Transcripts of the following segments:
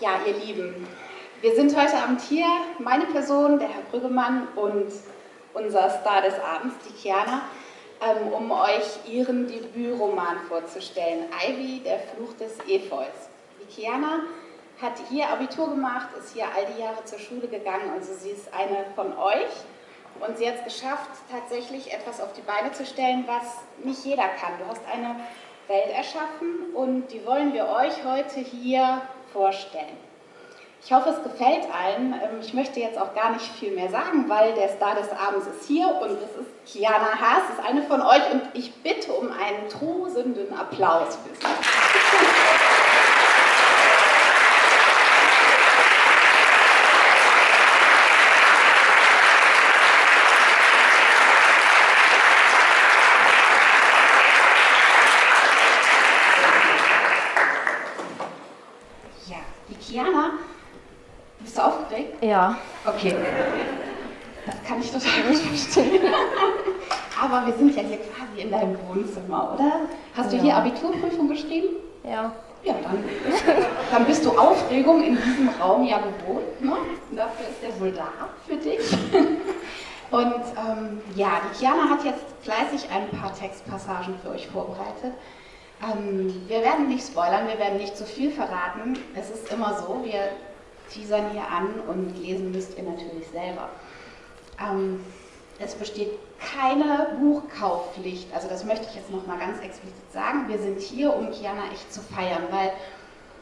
Ja, ihr Lieben, wir sind heute Abend hier, meine Person, der Herr Brüggemann und unser Star des Abends, die Kiana, ähm, um euch ihren Debütroman vorzustellen, Ivy, der Fluch des Efeus. Die Kiana hat hier Abitur gemacht, ist hier all die Jahre zur Schule gegangen, also sie ist eine von euch und sie hat es geschafft, tatsächlich etwas auf die Beine zu stellen, was nicht jeder kann. Du hast eine Welt erschaffen und die wollen wir euch heute hier vorstellen. Ich hoffe, es gefällt allen. Ähm, ich möchte jetzt auch gar nicht viel mehr sagen, weil der Star des Abends ist hier und es ist Kiana Haas, ist eine von euch und ich bitte um einen tosenden Applaus für sie. Ja. Okay. Das kann ich total gut verstehen. Aber wir sind ja hier quasi in deinem Wohnzimmer, oder? Hast du ja. hier Abiturprüfung geschrieben? Ja. Ja, dann, dann bist du Aufregung in diesem Raum ja gewohnt. Ne? Dafür ist der wohl da für dich. Und ähm, ja, die Kiana hat jetzt fleißig ein paar Textpassagen für euch vorbereitet. Ähm, wir werden nicht spoilern, wir werden nicht zu viel verraten. Es ist immer so, wir teasern hier an und lesen müsst ihr natürlich selber. Ähm, es besteht keine Buchkaufpflicht, also das möchte ich jetzt nochmal ganz explizit sagen. Wir sind hier, um Kiana echt zu feiern, weil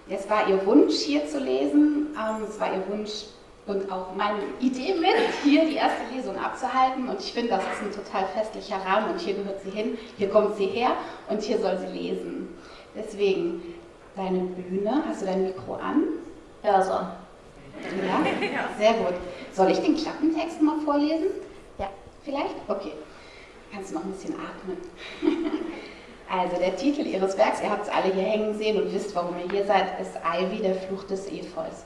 es war ihr Wunsch, hier zu lesen, ähm, es war ihr Wunsch und auch meine Idee mit, hier die erste Lesung abzuhalten und ich finde, das ist ein total festlicher Rahmen und hier gehört sie hin, hier kommt sie her und hier soll sie lesen. Deswegen, deine Bühne, hast du dein Mikro an? Ja, so. Ja? Sehr gut. Soll ich den Klappentext mal vorlesen? Ja. Vielleicht? Okay. Kannst du noch ein bisschen atmen. Also der Titel Ihres Werks, ihr habt es alle hier hängen sehen und wisst, warum ihr hier seid, ist Ivy, der Fluch des Efeus.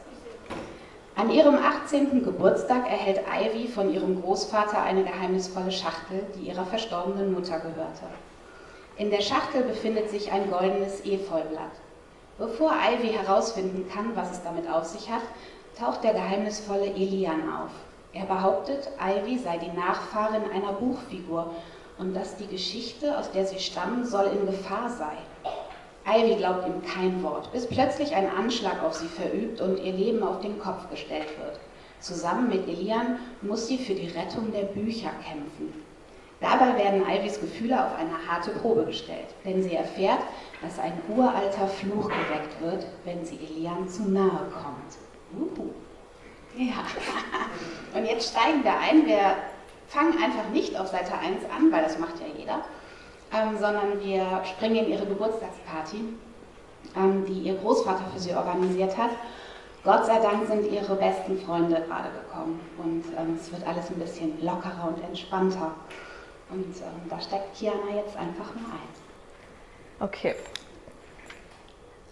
An ihrem 18. Geburtstag erhält Ivy von ihrem Großvater eine geheimnisvolle Schachtel, die ihrer verstorbenen Mutter gehörte. In der Schachtel befindet sich ein goldenes Efeublatt. Bevor Ivy herausfinden kann, was es damit auf sich hat, taucht der geheimnisvolle Elian auf. Er behauptet, Ivy sei die Nachfahrin einer Buchfigur und dass die Geschichte, aus der sie stammen, soll in Gefahr sei. Ivy glaubt ihm kein Wort, bis plötzlich ein Anschlag auf sie verübt und ihr Leben auf den Kopf gestellt wird. Zusammen mit Elian muss sie für die Rettung der Bücher kämpfen. Dabei werden Ivys Gefühle auf eine harte Probe gestellt, denn sie erfährt, dass ein uralter Fluch geweckt wird, wenn sie Elian zu nahe kommt. Uh. Ja. Und jetzt steigen wir ein. Wir fangen einfach nicht auf Seite 1 an, weil das macht ja jeder, ähm, sondern wir springen in ihre Geburtstagsparty, ähm, die ihr Großvater für sie organisiert hat. Gott sei Dank sind ihre besten Freunde gerade gekommen und ähm, es wird alles ein bisschen lockerer und entspannter. Und ähm, da steckt Kiana jetzt einfach mal ein. Okay.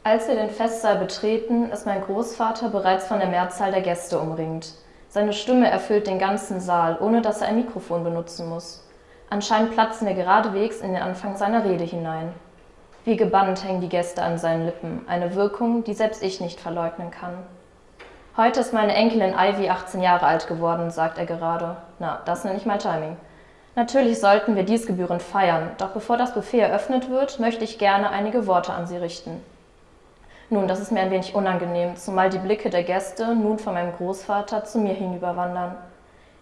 Als wir den Festsaal betreten, ist mein Großvater bereits von der Mehrzahl der Gäste umringt. Seine Stimme erfüllt den ganzen Saal, ohne dass er ein Mikrofon benutzen muss. Anscheinend platzen wir geradewegs in den Anfang seiner Rede hinein. Wie gebannt hängen die Gäste an seinen Lippen, eine Wirkung, die selbst ich nicht verleugnen kann. Heute ist meine Enkelin Ivy 18 Jahre alt geworden, sagt er gerade. Na, das nenne ich mal Timing. Natürlich sollten wir dies gebührend feiern, doch bevor das Buffet eröffnet wird, möchte ich gerne einige Worte an Sie richten. Nun, das ist mir ein wenig unangenehm, zumal die Blicke der Gäste nun von meinem Großvater zu mir hinüberwandern.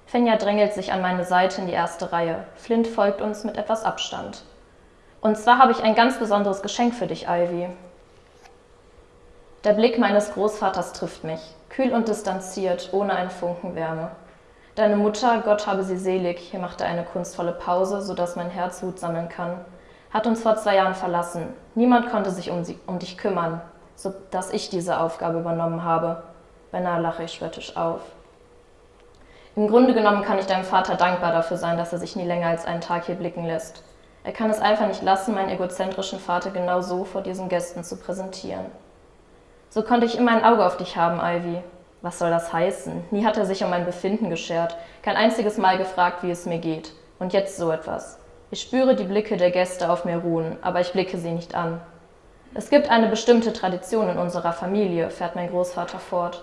Fenja drängelt sich an meine Seite in die erste Reihe. Flint folgt uns mit etwas Abstand. Und zwar habe ich ein ganz besonderes Geschenk für dich, Ivy. Der Blick meines Großvaters trifft mich, kühl und distanziert, ohne einen Funken Wärme. Deine Mutter, Gott habe sie selig, hier macht er eine kunstvolle Pause, sodass mein Herz Wut sammeln kann, hat uns vor zwei Jahren verlassen. Niemand konnte sich um, sie, um dich kümmern, so dass ich diese Aufgabe übernommen habe. Beinahe lache ich spöttisch auf. Im Grunde genommen kann ich deinem Vater dankbar dafür sein, dass er sich nie länger als einen Tag hier blicken lässt. Er kann es einfach nicht lassen, meinen egozentrischen Vater genau so vor diesen Gästen zu präsentieren. So konnte ich immer ein Auge auf dich haben, Ivy. Was soll das heißen? Nie hat er sich um mein Befinden geschert, kein einziges Mal gefragt, wie es mir geht. Und jetzt so etwas. Ich spüre die Blicke der Gäste auf mir ruhen, aber ich blicke sie nicht an. Es gibt eine bestimmte Tradition in unserer Familie, fährt mein Großvater fort.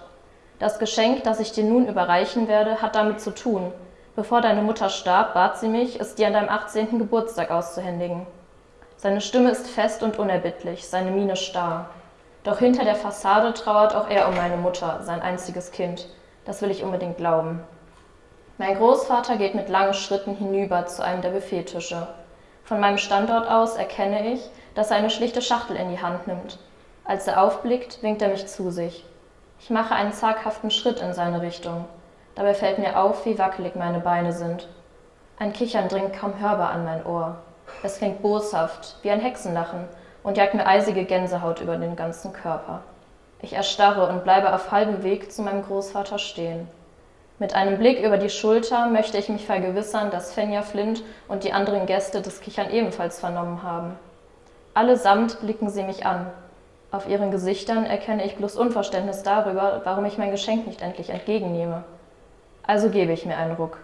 Das Geschenk, das ich dir nun überreichen werde, hat damit zu tun. Bevor deine Mutter starb, bat sie mich, es dir an deinem 18. Geburtstag auszuhändigen. Seine Stimme ist fest und unerbittlich, seine Miene starr. Doch hinter der Fassade trauert auch er um meine Mutter, sein einziges Kind. Das will ich unbedingt glauben. Mein Großvater geht mit langen Schritten hinüber zu einem der Buffettische. Von meinem Standort aus erkenne ich, dass er eine schlichte Schachtel in die Hand nimmt. Als er aufblickt, winkt er mich zu sich. Ich mache einen zaghaften Schritt in seine Richtung. Dabei fällt mir auf, wie wackelig meine Beine sind. Ein Kichern dringt kaum hörbar an mein Ohr. Es klingt boshaft, wie ein Hexenlachen, und jagt mir eisige Gänsehaut über den ganzen Körper. Ich erstarre und bleibe auf halbem Weg zu meinem Großvater stehen. Mit einem Blick über die Schulter möchte ich mich vergewissern, dass Fenja Flint und die anderen Gäste das Kichern ebenfalls vernommen haben. Allesamt blicken sie mich an. Auf ihren Gesichtern erkenne ich bloß Unverständnis darüber, warum ich mein Geschenk nicht endlich entgegennehme. Also gebe ich mir einen Ruck.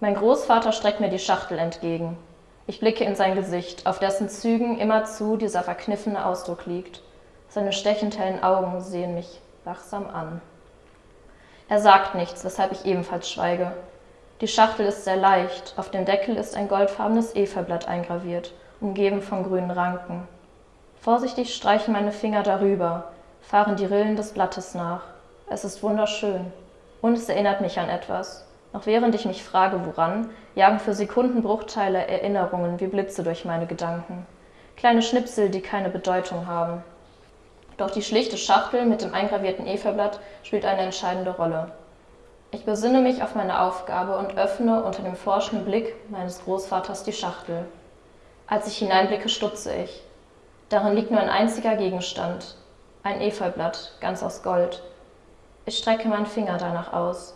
Mein Großvater streckt mir die Schachtel entgegen. Ich blicke in sein Gesicht, auf dessen Zügen immerzu dieser verkniffene Ausdruck liegt. Seine stechend hellen Augen sehen mich wachsam an. Er sagt nichts, weshalb ich ebenfalls schweige. Die Schachtel ist sehr leicht, auf dem Deckel ist ein goldfarbenes Efeublatt eingraviert umgeben von grünen Ranken. Vorsichtig streichen meine Finger darüber, fahren die Rillen des Blattes nach. Es ist wunderschön. Und es erinnert mich an etwas. Noch während ich mich frage, woran, jagen für Sekundenbruchteile Erinnerungen wie Blitze durch meine Gedanken. Kleine Schnipsel, die keine Bedeutung haben. Doch die schlichte Schachtel mit dem eingravierten Efeublatt spielt eine entscheidende Rolle. Ich besinne mich auf meine Aufgabe und öffne unter dem forschenden Blick meines Großvaters die Schachtel. Als ich hineinblicke, stutze ich. Darin liegt nur ein einziger Gegenstand, ein Efeublatt, ganz aus Gold. Ich strecke meinen Finger danach aus.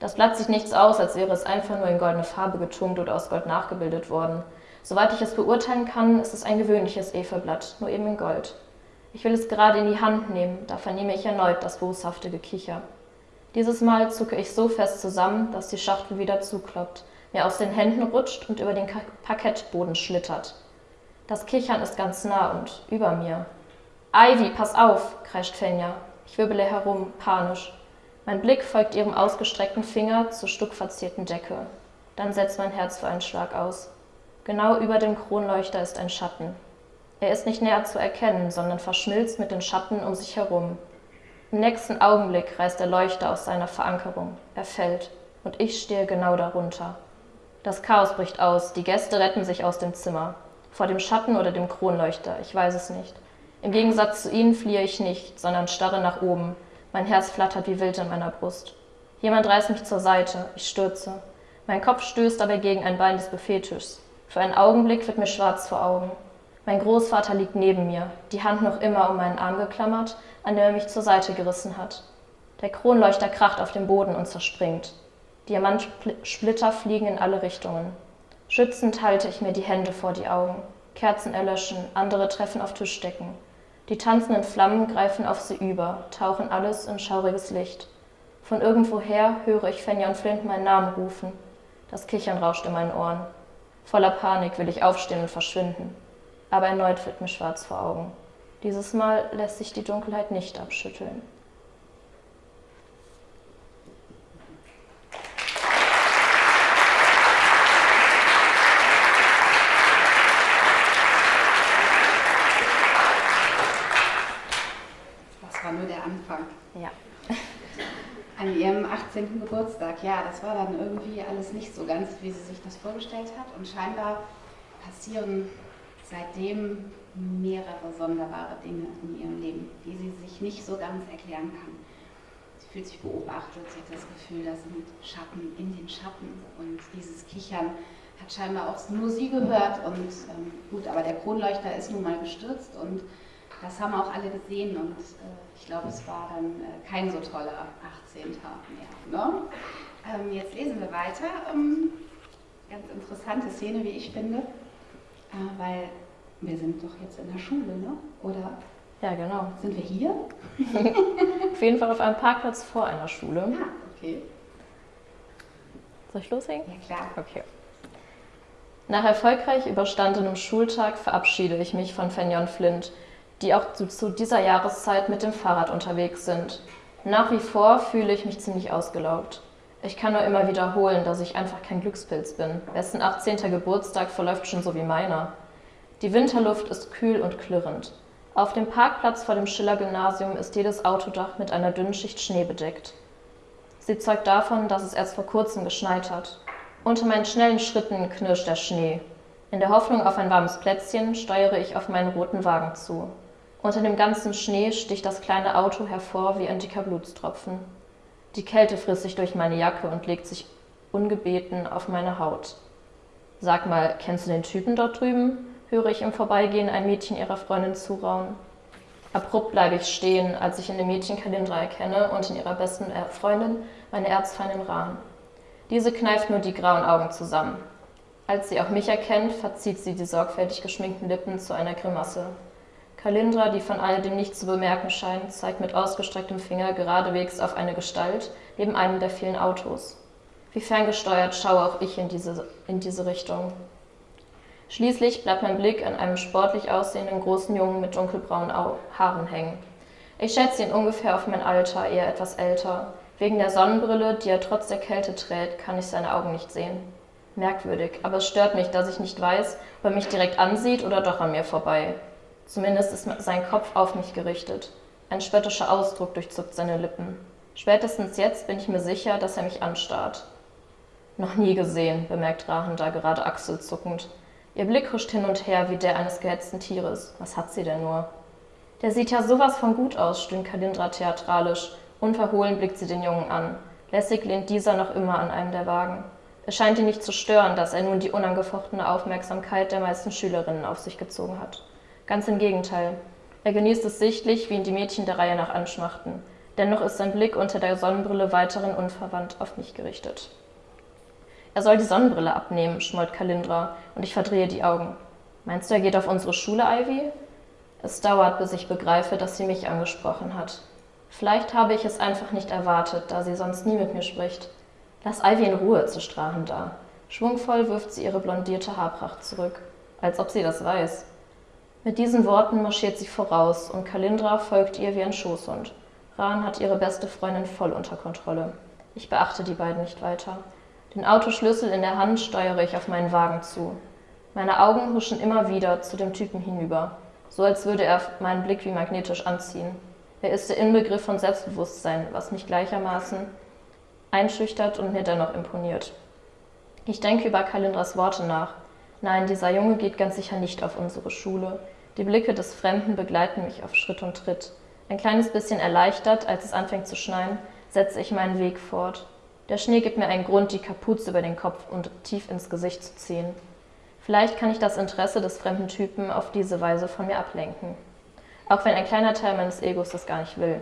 Das Blatt sieht nichts aus, als wäre es einfach nur in goldene Farbe getunkt oder aus Gold nachgebildet worden. Soweit ich es beurteilen kann, ist es ein gewöhnliches Efeublatt, nur eben in Gold. Ich will es gerade in die Hand nehmen, da vernehme ich erneut das boshafte Gekicher. Dieses Mal zucke ich so fest zusammen, dass die Schachtel wieder zukloppt, mir aus den Händen rutscht und über den Parkettboden schlittert. Das Kichern ist ganz nah und über mir. Ivy, pass auf, kreischt Fenja. Ich wirbele herum, panisch. Mein Blick folgt ihrem ausgestreckten Finger zur stuckverzierten Decke. Dann setzt mein Herz für einen Schlag aus. Genau über dem Kronleuchter ist ein Schatten. Er ist nicht näher zu erkennen, sondern verschmilzt mit den Schatten um sich herum. Im nächsten Augenblick reißt der Leuchter aus seiner Verankerung. Er fällt, und ich stehe genau darunter. Das Chaos bricht aus, die Gäste retten sich aus dem Zimmer. Vor dem Schatten oder dem Kronleuchter, ich weiß es nicht. Im Gegensatz zu ihnen fliehe ich nicht, sondern starre nach oben. Mein Herz flattert wie wild in meiner Brust. Jemand reißt mich zur Seite, ich stürze. Mein Kopf stößt dabei gegen ein Bein des Buffettischs. Für einen Augenblick wird mir schwarz vor Augen. Mein Großvater liegt neben mir, die Hand noch immer um meinen Arm geklammert, an dem er mich zur Seite gerissen hat. Der Kronleuchter kracht auf dem Boden und zerspringt. Diamantsplitter fliegen in alle Richtungen. Schützend halte ich mir die Hände vor die Augen. Kerzen erlöschen, andere treffen auf Tischdecken. Die tanzenden Flammen greifen auf sie über, tauchen alles in schauriges Licht. Von irgendwoher höre ich Fenja und Flint meinen Namen rufen. Das Kichern rauscht in meinen Ohren. Voller Panik will ich aufstehen und verschwinden. Aber erneut wird mir schwarz vor Augen. Dieses Mal lässt sich die Dunkelheit nicht abschütteln. an ihrem 18. Geburtstag. Ja, das war dann irgendwie alles nicht so ganz, wie sie sich das vorgestellt hat. Und scheinbar passieren seitdem mehrere sonderbare Dinge in ihrem Leben, die sie sich nicht so ganz erklären kann. Sie fühlt sich beobachtet, sie hat das Gefühl, da sind Schatten in den Schatten und dieses Kichern hat scheinbar auch nur sie gehört und ähm, gut, aber der Kronleuchter ist nun mal gestürzt und das haben auch alle gesehen und äh, ich glaube, es war dann äh, kein so toller 18. mehr. Ne? Ähm, jetzt lesen wir weiter. Ähm, ganz interessante Szene, wie ich finde, äh, weil wir sind doch jetzt in der Schule, ne? oder? Ja, genau. Sind wir hier? auf jeden Fall auf einem Parkplatz vor einer Schule. Ah, okay. Soll ich loslegen? Ja, klar. Okay. Nach erfolgreich überstandenem Schultag verabschiede ich mich von Fenja und Flint, die auch zu, zu dieser Jahreszeit mit dem Fahrrad unterwegs sind. Nach wie vor fühle ich mich ziemlich ausgelaugt. Ich kann nur immer wiederholen, dass ich einfach kein Glückspilz bin. Wessen 18. Geburtstag verläuft schon so wie meiner. Die Winterluft ist kühl und klirrend. Auf dem Parkplatz vor dem Schiller-Gymnasium ist jedes Autodach mit einer dünnen Schicht Schnee bedeckt. Sie zeugt davon, dass es erst vor kurzem geschneit hat. Unter meinen schnellen Schritten knirscht der Schnee. In der Hoffnung auf ein warmes Plätzchen steuere ich auf meinen roten Wagen zu. Unter dem ganzen Schnee sticht das kleine Auto hervor wie ein dicker Blutstropfen. Die Kälte frisst sich durch meine Jacke und legt sich ungebeten auf meine Haut. Sag mal, kennst du den Typen dort drüben? höre ich im Vorbeigehen ein Mädchen ihrer Freundin zuraunen. Abrupt bleibe ich stehen, als ich in dem Mädchen Kalindra erkenne und in ihrer besten Freundin meine Erzfeindin Rahn. Diese kneift nur die grauen Augen zusammen. Als sie auch mich erkennt, verzieht sie die sorgfältig geschminkten Lippen zu einer Grimasse. Kalindra, die von alledem nichts zu bemerken scheint, zeigt mit ausgestrecktem Finger geradewegs auf eine Gestalt neben einem der vielen Autos. Wie ferngesteuert schaue auch ich in diese, in diese Richtung. Schließlich bleibt mein Blick an einem sportlich aussehenden großen Jungen mit dunkelbraunen Haaren hängen. Ich schätze ihn ungefähr auf mein Alter, eher etwas älter. Wegen der Sonnenbrille, die er trotz der Kälte trägt, kann ich seine Augen nicht sehen. Merkwürdig, aber es stört mich, dass ich nicht weiß, ob er mich direkt ansieht oder doch an mir vorbei. Zumindest ist sein Kopf auf mich gerichtet. Ein spöttischer Ausdruck durchzuckt seine Lippen. Spätestens jetzt bin ich mir sicher, dass er mich anstarrt. Noch nie gesehen, bemerkt Rahenda gerade achselzuckend. Ihr Blick huscht hin und her wie der eines gehetzten Tieres. Was hat sie denn nur? Der sieht ja sowas von gut aus, stöhnt Kalindra theatralisch Unverhohlen blickt sie den Jungen an. Lässig lehnt dieser noch immer an einem der Wagen. Es scheint ihn nicht zu stören, dass er nun die unangefochtene Aufmerksamkeit der meisten Schülerinnen auf sich gezogen hat. Ganz im Gegenteil. Er genießt es sichtlich, wie ihn die Mädchen der Reihe nach anschmachten. Dennoch ist sein Blick unter der Sonnenbrille weiterhin unverwandt auf mich gerichtet. Er soll die Sonnenbrille abnehmen, schmollt Kalindra, und ich verdrehe die Augen. Meinst du, er geht auf unsere Schule, Ivy? Es dauert, bis ich begreife, dass sie mich angesprochen hat. Vielleicht habe ich es einfach nicht erwartet, da sie sonst nie mit mir spricht. Lass Ivy in Ruhe, zu Strachen da. Schwungvoll wirft sie ihre blondierte Haarpracht zurück, als ob sie das weiß. Mit diesen Worten marschiert sie voraus und Kalindra folgt ihr wie ein Schoßhund. Ran hat ihre beste Freundin voll unter Kontrolle. Ich beachte die beiden nicht weiter. Den Autoschlüssel in der Hand steuere ich auf meinen Wagen zu. Meine Augen huschen immer wieder zu dem Typen hinüber, so als würde er meinen Blick wie magnetisch anziehen. Er ist der Inbegriff von Selbstbewusstsein, was mich gleichermaßen einschüchtert und mir dennoch imponiert. Ich denke über Kalindras Worte nach. Nein, dieser Junge geht ganz sicher nicht auf unsere Schule. Die Blicke des Fremden begleiten mich auf Schritt und Tritt. Ein kleines bisschen erleichtert, als es anfängt zu schneien, setze ich meinen Weg fort. Der Schnee gibt mir einen Grund, die Kapuze über den Kopf und tief ins Gesicht zu ziehen. Vielleicht kann ich das Interesse des fremden Typen auf diese Weise von mir ablenken auch wenn ein kleiner Teil meines Egos das gar nicht will.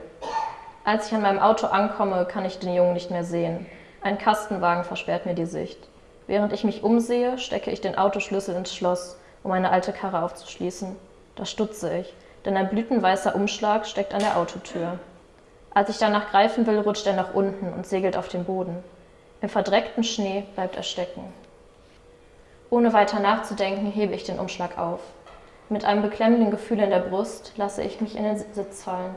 Als ich an meinem Auto ankomme, kann ich den Jungen nicht mehr sehen. Ein Kastenwagen versperrt mir die Sicht. Während ich mich umsehe, stecke ich den Autoschlüssel ins Schloss, um meine alte Karre aufzuschließen. Da stutze ich, denn ein blütenweißer Umschlag steckt an der Autotür. Als ich danach greifen will, rutscht er nach unten und segelt auf den Boden. Im verdreckten Schnee bleibt er stecken. Ohne weiter nachzudenken, hebe ich den Umschlag auf. Mit einem beklemmenden Gefühl in der Brust lasse ich mich in den Sitz fallen.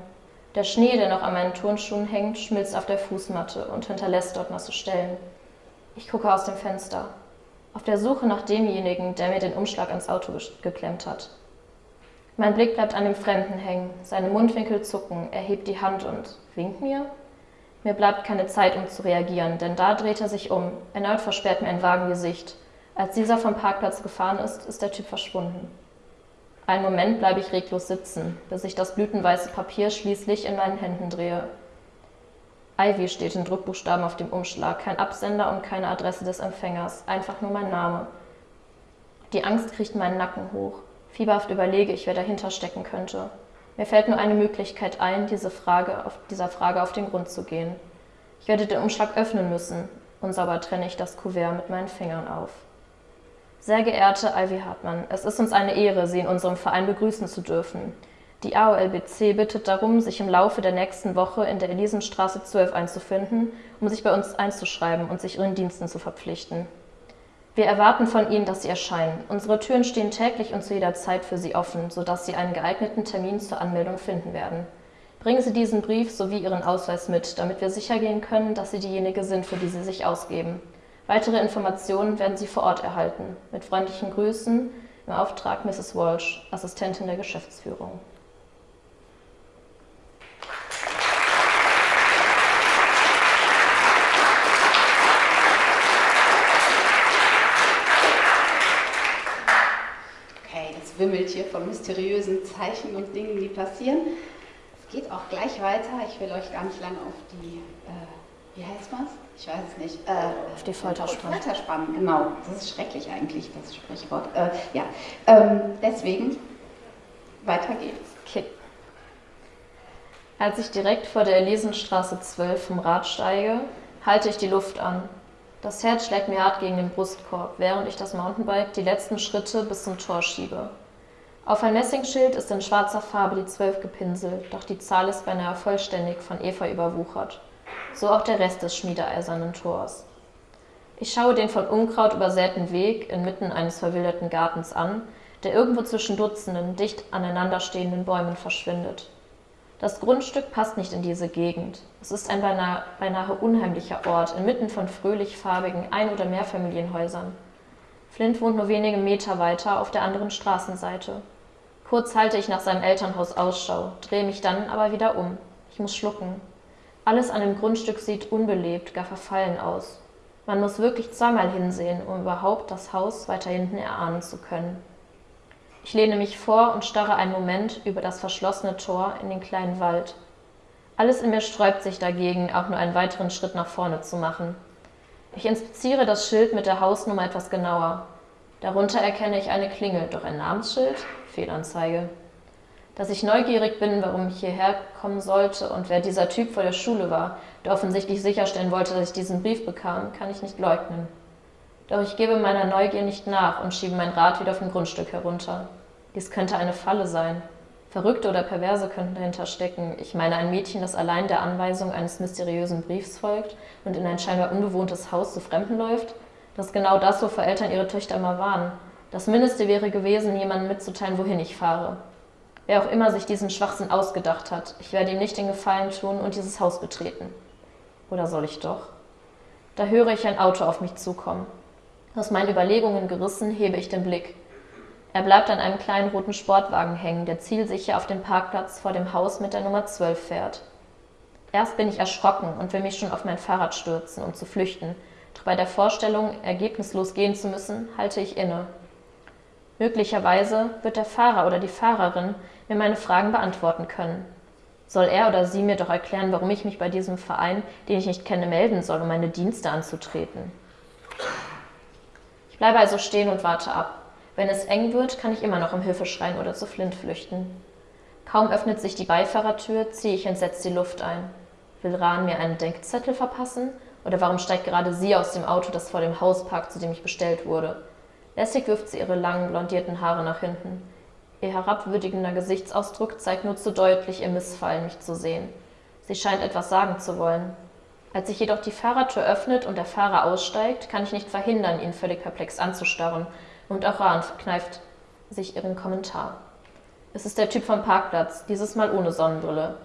Der Schnee, der noch an meinen Turnschuhen hängt, schmilzt auf der Fußmatte und hinterlässt dort nasse Stellen. Ich gucke aus dem Fenster, auf der Suche nach demjenigen, der mir den Umschlag ans Auto geklemmt hat. Mein Blick bleibt an dem Fremden hängen, seine Mundwinkel zucken, er hebt die Hand und winkt mir. Mir bleibt keine Zeit, um zu reagieren, denn da dreht er sich um. Erneut versperrt mir ein Wagen die Sicht. Als dieser vom Parkplatz gefahren ist, ist der Typ verschwunden. Einen Moment bleibe ich reglos sitzen, bis ich das blütenweiße Papier schließlich in meinen Händen drehe. Ivy steht in Druckbuchstaben auf dem Umschlag, kein Absender und keine Adresse des Empfängers, einfach nur mein Name. Die Angst kriegt meinen Nacken hoch. Fieberhaft überlege ich, wer dahinter stecken könnte. Mir fällt nur eine Möglichkeit ein, diese Frage auf, dieser Frage auf den Grund zu gehen. Ich werde den Umschlag öffnen müssen, unsauber trenne ich das Kuvert mit meinen Fingern auf. Sehr geehrte Ivy Hartmann, es ist uns eine Ehre, Sie in unserem Verein begrüßen zu dürfen. Die AOLBC bittet darum, sich im Laufe der nächsten Woche in der Elisenstraße 12 einzufinden, um sich bei uns einzuschreiben und sich Ihren Diensten zu verpflichten. Wir erwarten von Ihnen, dass Sie erscheinen. Unsere Türen stehen täglich und zu jeder Zeit für Sie offen, sodass Sie einen geeigneten Termin zur Anmeldung finden werden. Bringen Sie diesen Brief sowie Ihren Ausweis mit, damit wir sicher gehen können, dass Sie diejenige sind, für die Sie sich ausgeben. Weitere Informationen werden Sie vor Ort erhalten. Mit freundlichen Grüßen im Auftrag Mrs. Walsh, Assistentin der Geschäftsführung. Wimmelt hier von mysteriösen Zeichen und Dingen, die passieren. Es geht auch gleich weiter. Ich will euch gar nicht lange auf die, äh, wie heißt was? Ich weiß es nicht. Äh, auf die Folter spannen. Folter spannen, genau. Das ist schrecklich eigentlich, das Sprichwort. Äh, ja, ähm, deswegen, weiter geht's. Okay. Als ich direkt vor der Elisenstraße 12 vom Rad steige, halte ich die Luft an das Herz schlägt mir hart gegen den Brustkorb, während ich das Mountainbike die letzten Schritte bis zum Tor schiebe. Auf ein Messingschild ist in schwarzer Farbe die 12 gepinselt, doch die Zahl ist beinahe vollständig von Efeu überwuchert. So auch der Rest des schmiedeeisernen Tors. Ich schaue den von Unkraut übersäten Weg inmitten eines verwilderten Gartens an, der irgendwo zwischen Dutzenden dicht aneinanderstehenden Bäumen verschwindet. Das Grundstück passt nicht in diese Gegend. Es ist ein beinahe, beinahe unheimlicher Ort, inmitten von fröhlich farbigen Ein- oder Mehrfamilienhäusern. Flint wohnt nur wenige Meter weiter auf der anderen Straßenseite. Kurz halte ich nach seinem Elternhaus Ausschau, drehe mich dann aber wieder um. Ich muss schlucken. Alles an dem Grundstück sieht unbelebt, gar verfallen aus. Man muss wirklich zweimal hinsehen, um überhaupt das Haus weiter hinten erahnen zu können. Ich lehne mich vor und starre einen Moment über das verschlossene Tor in den kleinen Wald. Alles in mir sträubt sich dagegen, auch nur einen weiteren Schritt nach vorne zu machen. Ich inspiziere das Schild mit der Hausnummer etwas genauer. Darunter erkenne ich eine Klingel, doch ein Namensschild? Fehlanzeige. Dass ich neugierig bin, warum ich hierher kommen sollte und wer dieser Typ vor der Schule war, der offensichtlich sicherstellen wollte, dass ich diesen Brief bekam, kann ich nicht leugnen. Doch ich gebe meiner Neugier nicht nach und schiebe mein Rad wieder vom Grundstück herunter. Dies könnte eine Falle sein. Verrückte oder Perverse könnten dahinter stecken. Ich meine ein Mädchen, das allein der Anweisung eines mysteriösen Briefs folgt und in ein scheinbar unbewohntes Haus zu Fremden läuft. Das ist genau das, wovor Eltern ihre Töchter immer warnen. Das Mindeste wäre gewesen, jemandem mitzuteilen, wohin ich fahre. Wer auch immer sich diesen Schwachsinn ausgedacht hat, ich werde ihm nicht den Gefallen tun und dieses Haus betreten. Oder soll ich doch? Da höre ich ein Auto auf mich zukommen. Aus meinen Überlegungen gerissen, hebe ich den Blick. Er bleibt an einem kleinen roten Sportwagen hängen, der zielsicher auf den Parkplatz vor dem Haus mit der Nummer 12 fährt. Erst bin ich erschrocken und will mich schon auf mein Fahrrad stürzen, um zu flüchten. Doch bei der Vorstellung, ergebnislos gehen zu müssen, halte ich inne. Möglicherweise wird der Fahrer oder die Fahrerin mir meine Fragen beantworten können. Soll er oder sie mir doch erklären, warum ich mich bei diesem Verein, den ich nicht kenne, melden soll, um meine Dienste anzutreten? Ich bleibe also stehen und warte ab. Wenn es eng wird, kann ich immer noch um Hilfe schreien oder zu Flint flüchten. Kaum öffnet sich die Beifahrertür, ziehe ich entsetzt die Luft ein. Will Rahn mir einen Denkzettel verpassen? Oder warum steigt gerade sie aus dem Auto, das vor dem Haus parkt, zu dem ich bestellt wurde? Lässig wirft sie ihre langen, blondierten Haare nach hinten. Ihr herabwürdigender Gesichtsausdruck zeigt nur zu deutlich ihr Missfallen, mich zu sehen. Sie scheint etwas sagen zu wollen. Als sich jedoch die Fahrertür öffnet und der Fahrer aussteigt, kann ich nicht verhindern, ihn völlig perplex anzustarren. Und auch Rahn verkneift sich ihren Kommentar. Es ist der Typ vom Parkplatz, dieses Mal ohne Sonnenbrille.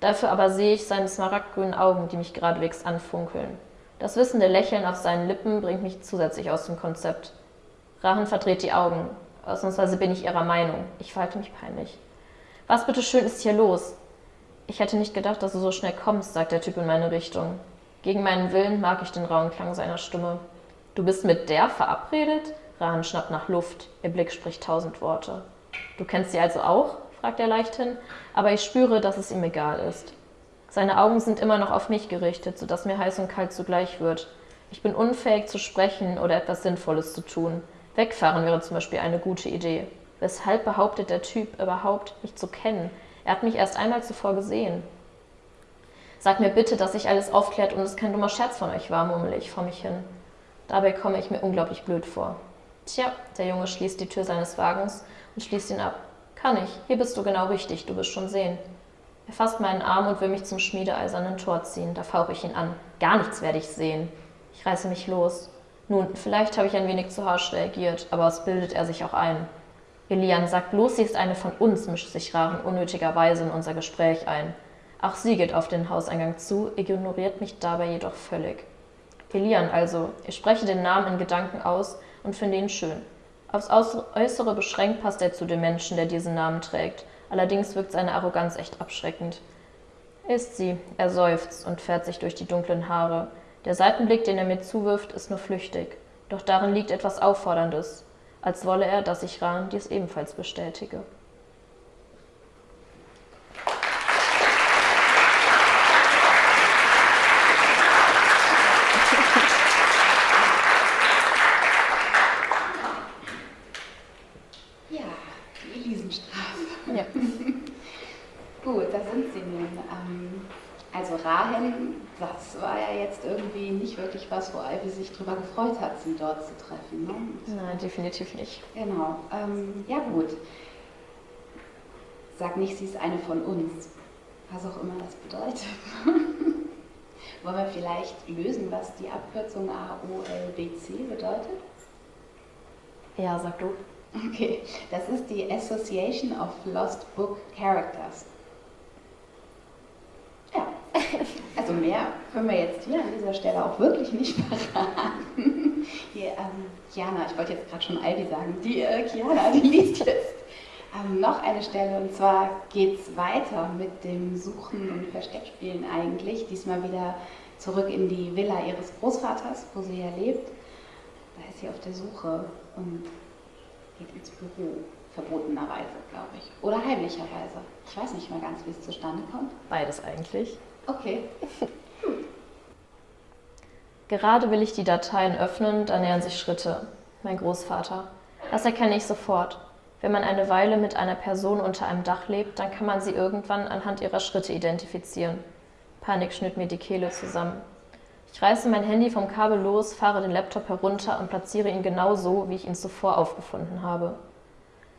Dafür aber sehe ich seine smaragdgrünen Augen, die mich geradewegs anfunkeln. Das wissende Lächeln auf seinen Lippen bringt mich zusätzlich aus dem Konzept. Rahan verdreht die Augen. Ausnahmsweise bin ich ihrer Meinung. Ich verhalte mich peinlich. Was bitteschön ist hier los? Ich hätte nicht gedacht, dass du so schnell kommst, sagt der Typ in meine Richtung. Gegen meinen Willen mag ich den rauen Klang seiner Stimme. Du bist mit der verabredet? Rahan schnappt nach Luft. Ihr Blick spricht tausend Worte. Du kennst sie also auch? fragt er leichthin, aber ich spüre, dass es ihm egal ist. Seine Augen sind immer noch auf mich gerichtet, sodass mir heiß und kalt zugleich wird. Ich bin unfähig zu sprechen oder etwas Sinnvolles zu tun. Wegfahren wäre zum Beispiel eine gute Idee. Weshalb behauptet der Typ überhaupt, mich zu kennen? Er hat mich erst einmal zuvor gesehen. Sag mir bitte, dass sich alles aufklärt und es kein dummer Scherz von euch war, murmle ich vor mich hin. Dabei komme ich mir unglaublich blöd vor. Tja, der Junge schließt die Tür seines Wagens und schließt ihn ab. Kann ich, hier bist du genau richtig, du wirst schon sehen. Er fasst meinen Arm und will mich zum schmiedeeisernen Tor ziehen. Da fauche ich ihn an. Gar nichts werde ich sehen. Ich reiße mich los. Nun, vielleicht habe ich ein wenig zu harsch reagiert, aber was bildet er sich auch ein? Elian, sagt bloß, sie ist eine von uns, mischt sich Rachen unnötigerweise in unser Gespräch ein. Auch sie geht auf den Hauseingang zu, ignoriert mich dabei jedoch völlig. Elian also, ich spreche den Namen in Gedanken aus und finde ihn schön. Aufs Äußere beschränkt passt er zu dem Menschen, der diesen Namen trägt. Allerdings wirkt seine Arroganz echt abschreckend. Ist sie, er seufzt und fährt sich durch die dunklen Haare. Der Seitenblick, den er mir zuwirft, ist nur flüchtig. Doch darin liegt etwas Aufforderndes, als wolle er, dass ich Rahn dies ebenfalls bestätige. das war ja jetzt irgendwie nicht wirklich was, drüber gefreut hat, sie dort zu treffen. Ne? Nein, definitiv nicht. Genau. Ähm, ja gut. Sag nicht, sie ist eine von uns. Was auch immer das bedeutet. Wollen wir vielleicht lösen, was die Abkürzung AOLBC bedeutet? Ja, sag du. Okay, das ist die Association of Lost Book Characters. Also mehr können wir jetzt hier an dieser Stelle auch wirklich nicht verraten. Hier, ähm, Chiana, ich wollte jetzt gerade schon Aldi sagen, die äh, Chiana, die liest jetzt ähm, noch eine Stelle und zwar geht es weiter mit dem Suchen und Versteckspielen eigentlich. Diesmal wieder zurück in die Villa ihres Großvaters, wo sie ja lebt. Da ist sie auf der Suche und geht ins Büro verbotenerweise, glaube ich. Oder heimlicherweise. Ich weiß nicht mehr ganz, wie es zustande kommt. Beides eigentlich. Okay. Gerade will ich die Dateien öffnen, da nähern sich Schritte. Mein Großvater. Das erkenne ich sofort. Wenn man eine Weile mit einer Person unter einem Dach lebt, dann kann man sie irgendwann anhand ihrer Schritte identifizieren. Panik schnitt mir die Kehle zusammen. Ich reiße mein Handy vom Kabel los, fahre den Laptop herunter und platziere ihn genau so, wie ich ihn zuvor aufgefunden habe.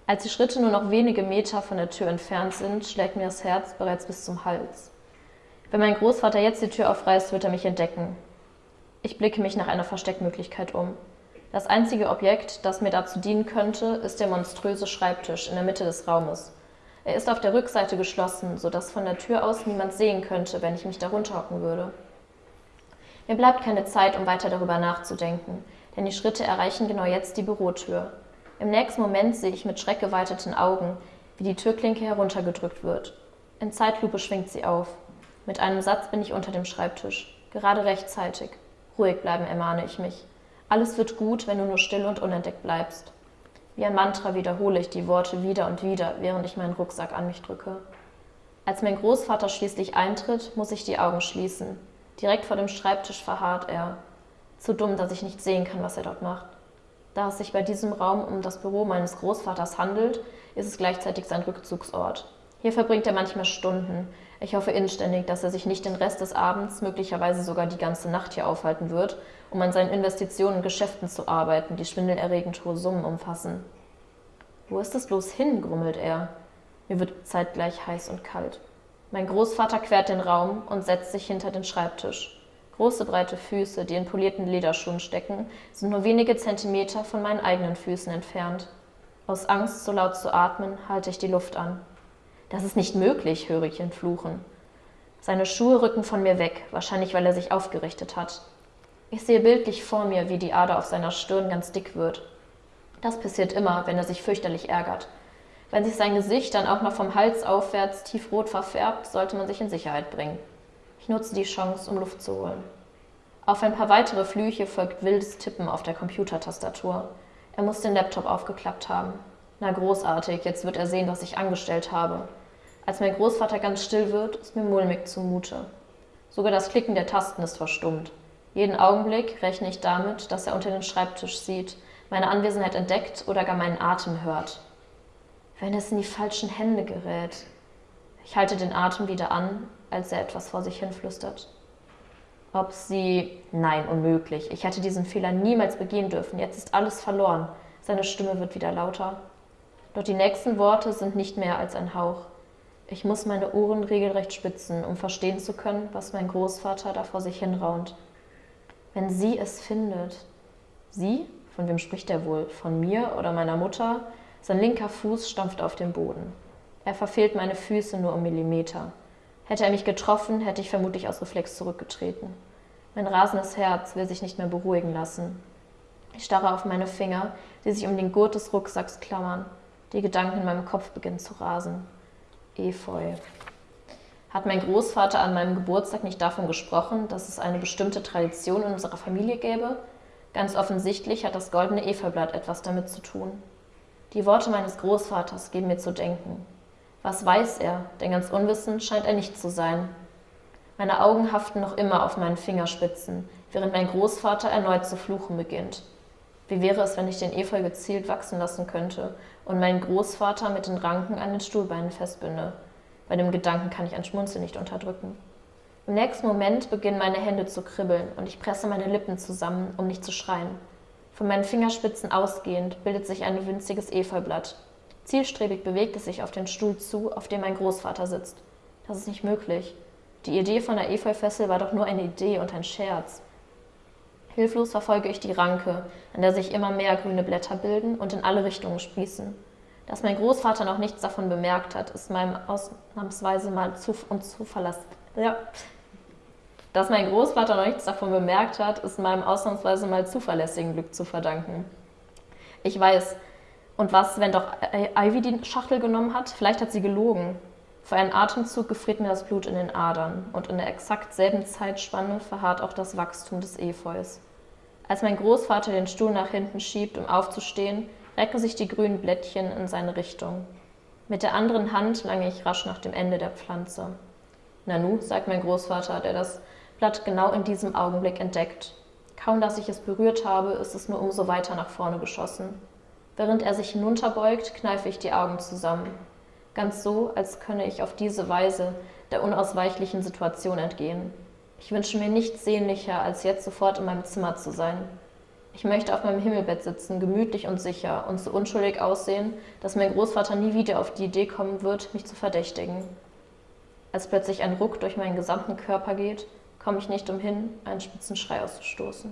Als die Schritte nur noch wenige Meter von der Tür entfernt sind, schlägt mir das Herz bereits bis zum Hals. Wenn mein Großvater jetzt die Tür aufreißt, wird er mich entdecken. Ich blicke mich nach einer Versteckmöglichkeit um. Das einzige Objekt, das mir dazu dienen könnte, ist der monströse Schreibtisch in der Mitte des Raumes. Er ist auf der Rückseite geschlossen, sodass von der Tür aus niemand sehen könnte, wenn ich mich darunter hocken würde. Mir bleibt keine Zeit, um weiter darüber nachzudenken, denn die Schritte erreichen genau jetzt die Bürotür. Im nächsten Moment sehe ich mit schreckgeweiteten Augen, wie die Türklinke heruntergedrückt wird. In Zeitlupe schwingt sie auf. Mit einem Satz bin ich unter dem Schreibtisch. Gerade rechtzeitig. Ruhig bleiben, ermahne ich mich. Alles wird gut, wenn du nur still und unentdeckt bleibst. Wie ein Mantra wiederhole ich die Worte wieder und wieder, während ich meinen Rucksack an mich drücke. Als mein Großvater schließlich eintritt, muss ich die Augen schließen. Direkt vor dem Schreibtisch verharrt er. Zu dumm, dass ich nicht sehen kann, was er dort macht. Da es sich bei diesem Raum um das Büro meines Großvaters handelt, ist es gleichzeitig sein Rückzugsort. Hier verbringt er manchmal Stunden. Ich hoffe inständig, dass er sich nicht den Rest des Abends, möglicherweise sogar die ganze Nacht hier aufhalten wird, um an seinen Investitionen und Geschäften zu arbeiten, die schwindelerregend hohe Summen umfassen. Wo ist es bloß hin? grummelt er. Mir wird zeitgleich heiß und kalt. Mein Großvater quert den Raum und setzt sich hinter den Schreibtisch. Große breite Füße, die in polierten Lederschuhen stecken, sind nur wenige Zentimeter von meinen eigenen Füßen entfernt. Aus Angst, so laut zu atmen, halte ich die Luft an. Das ist nicht möglich, höre ich ihn fluchen. Seine Schuhe rücken von mir weg, wahrscheinlich weil er sich aufgerichtet hat. Ich sehe bildlich vor mir, wie die Ader auf seiner Stirn ganz dick wird. Das passiert immer, wenn er sich fürchterlich ärgert. Wenn sich sein Gesicht dann auch noch vom Hals aufwärts tiefrot verfärbt, sollte man sich in Sicherheit bringen. Ich nutze die Chance, um Luft zu holen. Auf ein paar weitere Flüche folgt wildes Tippen auf der Computertastatur. Er muss den Laptop aufgeklappt haben. Na großartig, jetzt wird er sehen, was ich angestellt habe. Als mein Großvater ganz still wird, ist mir mulmig zumute. Sogar das Klicken der Tasten ist verstummt. Jeden Augenblick rechne ich damit, dass er unter den Schreibtisch sieht, meine Anwesenheit entdeckt oder gar meinen Atem hört. Wenn es in die falschen Hände gerät. Ich halte den Atem wieder an, als er etwas vor sich hin flüstert. Ob sie. Nein, unmöglich. Ich hätte diesen Fehler niemals begehen dürfen. Jetzt ist alles verloren. Seine Stimme wird wieder lauter. Doch die nächsten Worte sind nicht mehr als ein Hauch. Ich muss meine Ohren regelrecht spitzen, um verstehen zu können, was mein Großvater da vor sich hinraunt. Wenn sie es findet. Sie? Von wem spricht er wohl? Von mir oder meiner Mutter? Sein linker Fuß stampft auf den Boden. Er verfehlt meine Füße nur um Millimeter. Hätte er mich getroffen, hätte ich vermutlich aus Reflex zurückgetreten. Mein rasendes Herz will sich nicht mehr beruhigen lassen. Ich starre auf meine Finger, die sich um den Gurt des Rucksacks klammern. Die Gedanken in meinem Kopf beginnen zu rasen. Efeu. Hat mein Großvater an meinem Geburtstag nicht davon gesprochen, dass es eine bestimmte Tradition in unserer Familie gäbe? Ganz offensichtlich hat das goldene Efeublatt etwas damit zu tun. Die Worte meines Großvaters geben mir zu denken. Was weiß er? Denn ganz unwissend scheint er nicht zu sein. Meine Augen haften noch immer auf meinen Fingerspitzen, während mein Großvater erneut zu fluchen beginnt. Wie wäre es, wenn ich den Efeu gezielt wachsen lassen könnte und meinen Großvater mit den Ranken an den Stuhlbeinen festbinde? Bei dem Gedanken kann ich ein Schmunzeln nicht unterdrücken. Im nächsten Moment beginnen meine Hände zu kribbeln und ich presse meine Lippen zusammen, um nicht zu schreien. Von meinen Fingerspitzen ausgehend bildet sich ein winziges Efeublatt. Zielstrebig bewegt es sich auf den Stuhl zu, auf dem mein Großvater sitzt. Das ist nicht möglich. Die Idee von der Efeufessel war doch nur eine Idee und ein Scherz. Hilflos verfolge ich die Ranke, an der sich immer mehr grüne Blätter bilden und in alle Richtungen sprießen. Dass mein Großvater noch nichts davon bemerkt hat, ist meinem ausnahmsweise mal zu und zuverlässig. Ja. Dass mein Großvater noch nichts davon bemerkt hat, ist meinem ausnahmsweise mal zuverlässigen Glück zu verdanken. Ich weiß, und was, wenn doch Ivy die Schachtel genommen hat? Vielleicht hat sie gelogen. Für einen Atemzug gefriert mir das Blut in den Adern und in der exakt selben Zeitspanne verharrt auch das Wachstum des Efeus. Als mein Großvater den Stuhl nach hinten schiebt, um aufzustehen, recken sich die grünen Blättchen in seine Richtung. Mit der anderen Hand lange ich rasch nach dem Ende der Pflanze. Nanu, sagt mein Großvater, der das Blatt genau in diesem Augenblick entdeckt. Kaum dass ich es berührt habe, ist es nur umso weiter nach vorne geschossen. Während er sich hinunterbeugt, kneife ich die Augen zusammen. Ganz so, als könne ich auf diese Weise der unausweichlichen Situation entgehen. Ich wünsche mir nichts sehnlicher, als jetzt sofort in meinem Zimmer zu sein, ich möchte auf meinem Himmelbett sitzen, gemütlich und sicher und so unschuldig aussehen, dass mein Großvater nie wieder auf die Idee kommen wird, mich zu verdächtigen. Als plötzlich ein Ruck durch meinen gesamten Körper geht, komme ich nicht umhin, einen spitzen Schrei auszustoßen.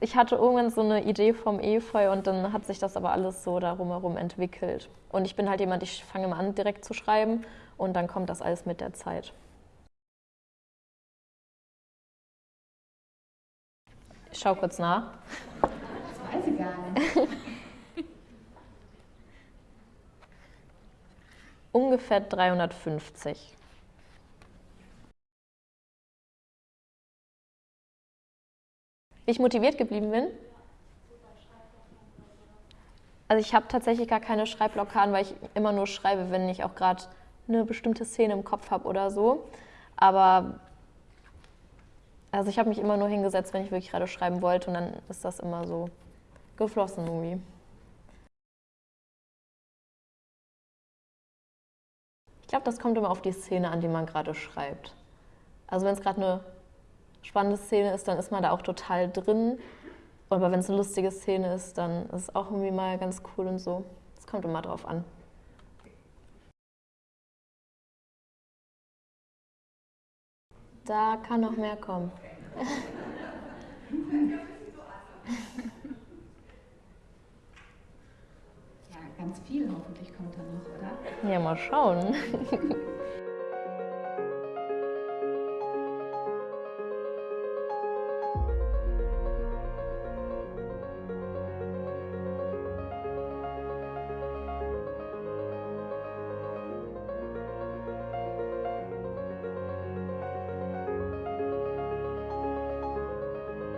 Ich hatte irgendwann so eine Idee vom Efeu und dann hat sich das aber alles so darum herum entwickelt. Und ich bin halt jemand, ich fange immer an, direkt zu schreiben und dann kommt das alles mit der Zeit. Ich schau kurz nach. Das weiß ich gar nicht. Ungefähr 350. Wie ich motiviert geblieben bin? Also ich habe tatsächlich gar keine Schreibblockaden, weil ich immer nur schreibe, wenn ich auch gerade eine bestimmte Szene im Kopf habe oder so. Aber also ich habe mich immer nur hingesetzt, wenn ich wirklich gerade schreiben wollte und dann ist das immer so geflossen irgendwie. Ich glaube, das kommt immer auf die Szene an, die man gerade schreibt. Also wenn es gerade eine spannende Szene ist, dann ist man da auch total drin. Aber wenn es eine lustige Szene ist, dann ist es auch irgendwie mal ganz cool und so. Es kommt immer drauf an. Da kann noch mehr kommen. Ja, ganz viel hoffentlich kommt da noch, oder? Ja, mal schauen.